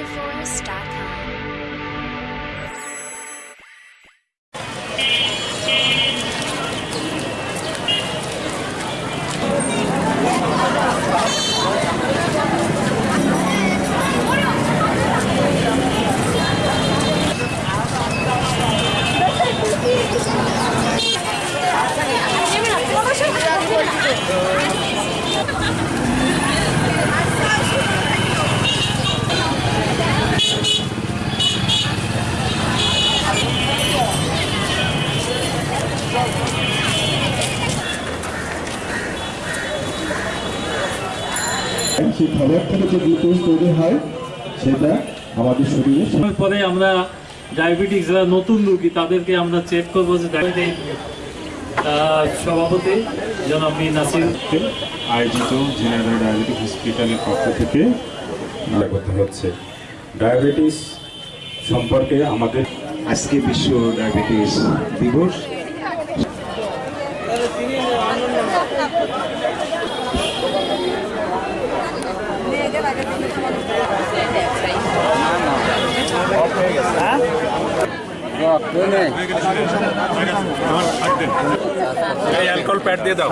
futureforest.com. সেই খাবার থেকে যে গ্লুকোজ তৈরি হয় সেটা আমাদের শরীরে পরে আমরা ডায়াবেটিস যারা নতুন রোগী, তাদেরকে আমরা চেক করব যে সভাপতি জনাব মীর নাসির। আয়োজিত জেনারেল ডায়াবেটিক হসপিটালের পক্ষ থেকে আয়োজিত হচ্ছে। ডায়াবেটিস সম্পর্কে আমাদের আজকে বিশ্ব ডায়াবেটিস দিবস। অ্যালকোহল প্যাড দিয়ে দাও।